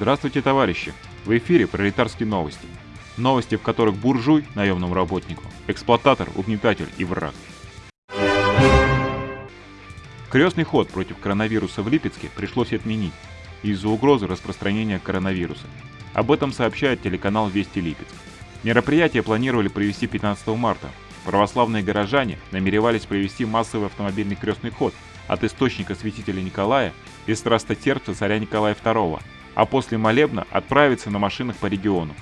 Здравствуйте, товарищи! В эфире пролетарские новости. Новости, в которых буржуй наемному работнику, эксплуататор, угнетатель и враг. Крестный ход против коронавируса в Липецке пришлось отменить из-за угрозы распространения коронавируса. Об этом сообщает телеканал Вести Липецк. Мероприятие планировали провести 15 марта. Православные горожане намеревались провести массовый автомобильный крестный ход от источника святителя Николая и страстотерпца царя Николая II а после молебна отправиться на машинах по региону.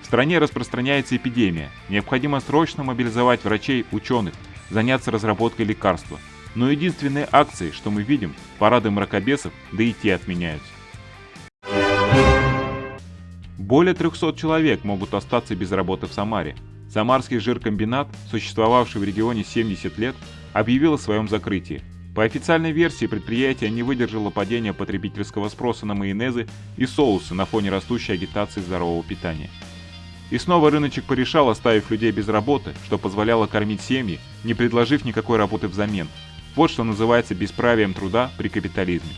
В стране распространяется эпидемия, необходимо срочно мобилизовать врачей, ученых, заняться разработкой лекарства. Но единственные акции, что мы видим, парады мракобесов, да и те отменяются. Более 300 человек могут остаться без работы в Самаре. Самарский жиркомбинат, существовавший в регионе 70 лет, объявил о своем закрытии. По официальной версии, предприятие не выдержало падения потребительского спроса на майонезы и соусы на фоне растущей агитации здорового питания. И снова рыночек порешал, оставив людей без работы, что позволяло кормить семьи, не предложив никакой работы взамен. Вот что называется бесправием труда при капитализме.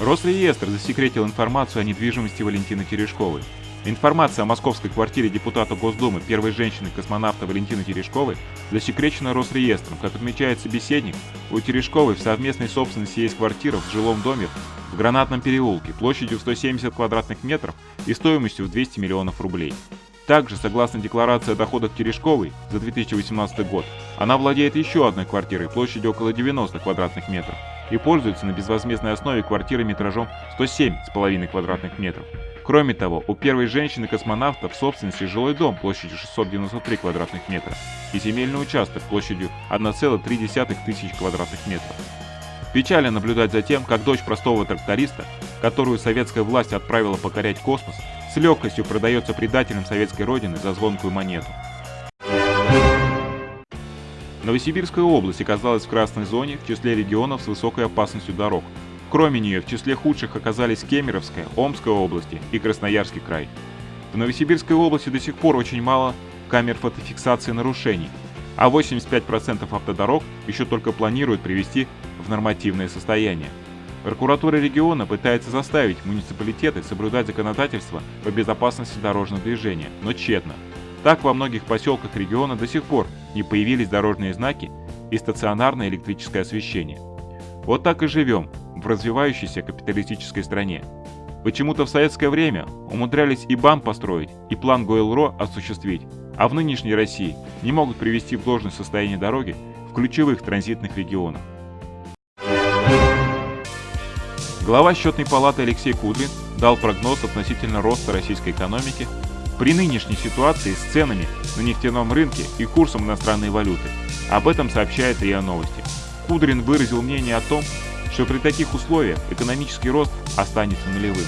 Росреестр засекретил информацию о недвижимости Валентины Терешковой. Информация о московской квартире депутата Госдумы первой женщины-космонавта Валентины Терешковой засекречена Росреестром. Как отмечает собеседник, у Терешковой в совместной собственности есть квартира в жилом доме в Гранатном переулке площадью 170 квадратных метров и стоимостью в 200 миллионов рублей. Также, согласно декларации о доходах Терешковой за 2018 год, она владеет еще одной квартирой площадью около 90 квадратных метров и пользуется на безвозмездной основе квартирой метражом 107,5 квадратных метров. Кроме того, у первой женщины-космонавта в собственности жилой дом площадью 693 квадратных метра и земельный участок площадью 1,3 тысяч квадратных метров. Печально наблюдать за тем, как дочь простого тракториста, которую советская власть отправила покорять космос, с легкостью продается предателям советской родины за звонкую монету. Новосибирская область оказалась в красной зоне в числе регионов с высокой опасностью дорог, Кроме нее, в числе худших оказались Кемеровская, Омская области и Красноярский край. В Новосибирской области до сих пор очень мало камер фотофиксации нарушений, а 85% автодорог еще только планируют привести в нормативное состояние. Прокуратура региона пытается заставить муниципалитеты соблюдать законодательство по безопасности дорожного движения, но тщетно. Так во многих поселках региона до сих пор не появились дорожные знаки и стационарное электрическое освещение. Вот так и живем, в развивающейся капиталистической стране. Почему-то в советское время умудрялись и БАМ построить, и план Гойл-Ро осуществить, а в нынешней России не могут привести в должное состояние дороги в ключевых транзитных регионах. Глава счетной палаты Алексей Кудрин дал прогноз относительно роста российской экономики при нынешней ситуации с ценами на нефтяном рынке и курсом иностранной валюты. Об этом сообщает РИА Новости. Кудрин выразил мнение о том, что при таких условиях экономический рост останется нулевым.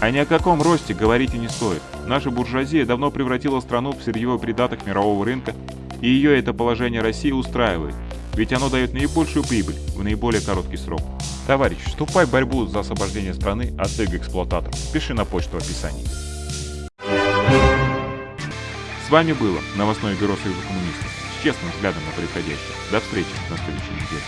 А ни о каком росте говорить и не стоит. Наша буржуазия давно превратила страну в сырьевой придаток мирового рынка, и ее это положение России устраивает, ведь оно дает наибольшую прибыль в наиболее короткий срок. Товарищ, вступай в борьбу за освобождение страны от эго-эксплуататоров. Пиши на почту в описании. С вами было новостное бюро Союза коммунистов с честным взглядом на происходящее. До встречи на следующей неделе.